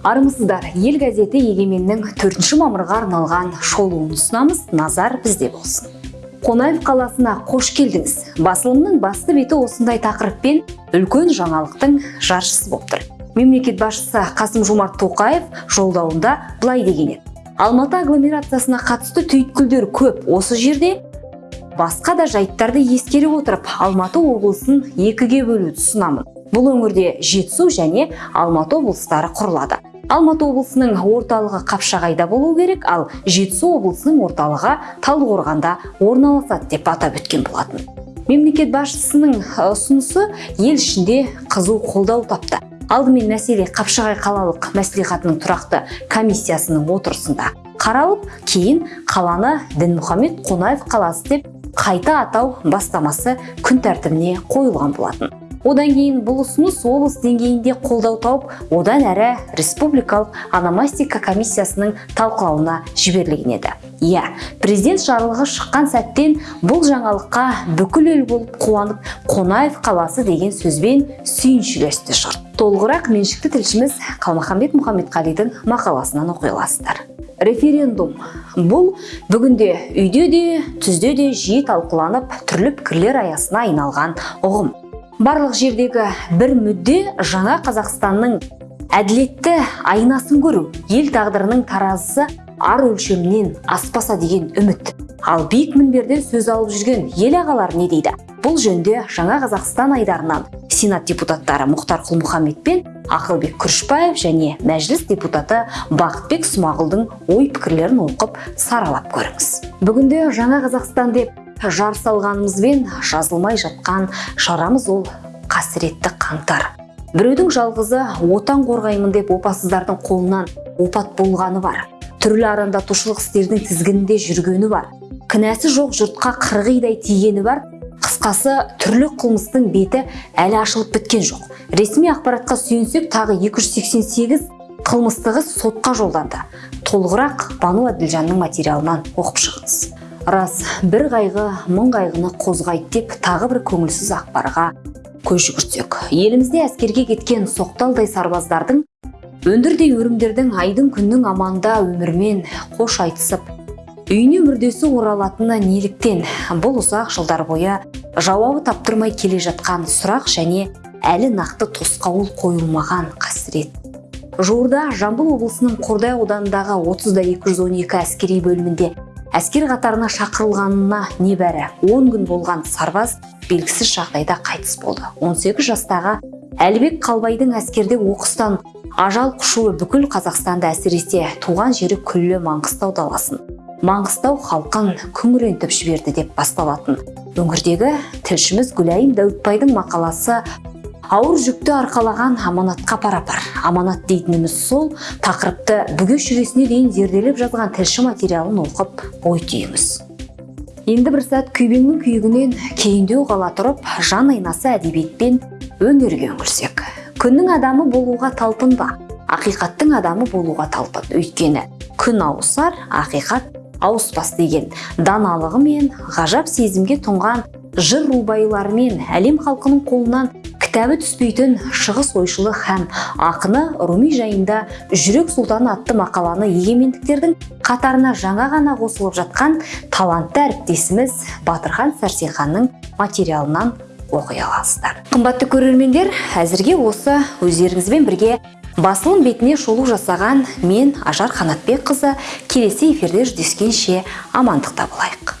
армысыздар ел газеті егеменнің 4 мамырға арналған шолуын ұсынамыз. Назар бізде болсын. Қонаев қаласына қош келдіңіз. Басылымның басты беті осындай тақырыппен үлкен жаңалықтың жаршысы болып тұр. Мемлекет басшысы қасым жомарт тоқаев жолдауында былай деген еді. Алматы агломерациясына қатысты түйткілдер көп осы жерде басқа да жайттарды ескере отырып алматы облысын екіге бөлуді ұсынамын. Бұл өңірде жетісу және алматы облыстары құрылады. Алматы облысының орталығы қапшағайда болу керек ал жетісу облысының орталығы талдықорғанда орналасады деп атап өткен болатын. Мемлекет басшысының ұсынысы ел ішінде қызу қолдау тапты. Алдымен мәселе қапшағай қалалық мәслихатының тұрақты комиссиясының отырысында қаралып кейін қаланы дінмұхаммед қонаев қаласы деп қайта атау бастамасы күн тәртібіне қойылған болатын. Одан кейін бұл ұсыныс облыс деңгейінде қолдау тауып одан әрі республикалық ономастика комиссиясының талқылауына жіберілген еді. Иә президент жарлығы шыққан сәттен бұл жаңалыққа бүкіл ел болып қуанып қонаев қаласы деген сөзбен сүйіншілесті жұрт толығырақ меншікті тілшіміз қалмаханбет мұхаммедқалидың мақаласынан оқи аласыздар. Референдум. Бұл бүгінде үйде де түзде де жиі талқыланып түрлі пікірлер аясына айналған ұғым. Барлық жердегі бір мүдде жаңа қазақстанның әділетті айнасын көру ел тағдырының таразысы ар өлшемінен аспаса деген үміт. Ал биік мінберден сөз алып жүрген ел ағалары не дейді? Бұл жөнде жаңа қазақстан айдарынан сенат депутаттары мұхтар құл пен ақылбек күрішбаев және мәжіліс депутаты бақытбек смағұлдың ой пікірлерін оқып саралап көріңіз. Бүгінде жаңа қазақстан деп жар салғанымызбен жазылмай жатқан шарамыз ол қасіретті қаңтар. Біреудің жалғызы отан қорғаймын деп опасыздардың қолынан опат болғаны бар. Түрлі арандатушылық істердің тізгінінде жүргені бар. Кінәсі жоқ жұртқа қырғидай тигені бар. Қысқасы түрлі қылмыстың беті әлі ашылып біткен жоқ. Ресми ақпаратқа сүйенсек тағы 288 қылмысты қыз сотқа жолданды. Толығырақ бану әділжанның материалынан оқып шығыңыз. Рас бір қайғы мың қайғыны қозғайды деп тағы бір көңілсіз ақпарға көз жүгіртсек елімізде әскерге кеткен соқталдай сарбаздардың өндірдей өрімдердің айдың күннің аманда өмірмен қош айтысып үйіне мүрдесі оралатыны неліктен бұл ұзақ жылдар бойы жауабы таптырмай келе жатқан сұрақ және әлі нақты тосқауыл қойылмаған қасірет. Жуырда жамбыл облысының қордай ауданындағы 30 212 әскери бөлімінде әскер қатарына шақырылғанына небәрі 10 күн болған сарбаз белгісіз жағдайда қайтыс болды. 18 жастағы әлібек қалбайдың әскерде оқыстан ажал құшуы бүкіл қазақстанды әсіресе туған жері күллі маңғыстау даласын маңғыстау халқын күңірентіп жіберді деп басталатын. Өңірдегі тілшіміз гүлайым дәуітбайдың мақаласы ауыр жүкті арқалаған аманатқа пара-пар. Аманат дейтініміз сол тақырыпты бүге шүресіне дейін зерделеп жазған тілші материалын оқып ой түйіңіз енді бір сәт күйбеңнің күйігінен кейіндеу қала тұрып жан айнасы әдебиетпен өнерге үңілсек. Күннің адамы болуға талпынба ақиқаттың адамы болуға талпын. Өйткені күн ауысар ақиқат ауыспас деген. Даналығы мен ғажап сезімге тұнған жыр рубайларымен әлем халқының қолынан кітабы түспейтін шығыс ойшылы һәм ақыны руми жайында жүрек сұлтаны атты мақаланы егемендіктердің қатарына жаңа ғана қосылып жатқан талантты әріптесіміз батырхан сәрсенханның материалынан оқи аласыздар. Қымбатты көрермендер әзірге осы өздеріңізбен бірге басылым бетіне шолу жасаған мен ажар қанатбекқызы келесі эфирде жүздескенше амандықта болайық.